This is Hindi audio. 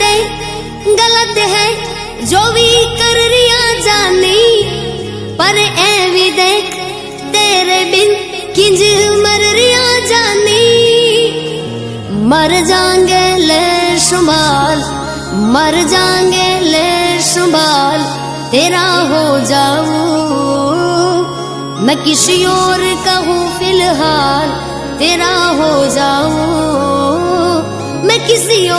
ते गलत है, जो भी कर रिया जानी, पर ए भी देख, तेरे बिन किंज मर रिया जानी। मर जाएँगे ले शुमाल, मर जाएँगे ले शुमाल, तेरा हो जाऊँ। मैं किसी और का हूँ फ़िलहाल, तेरा हो जाऊँ। मैं किसी और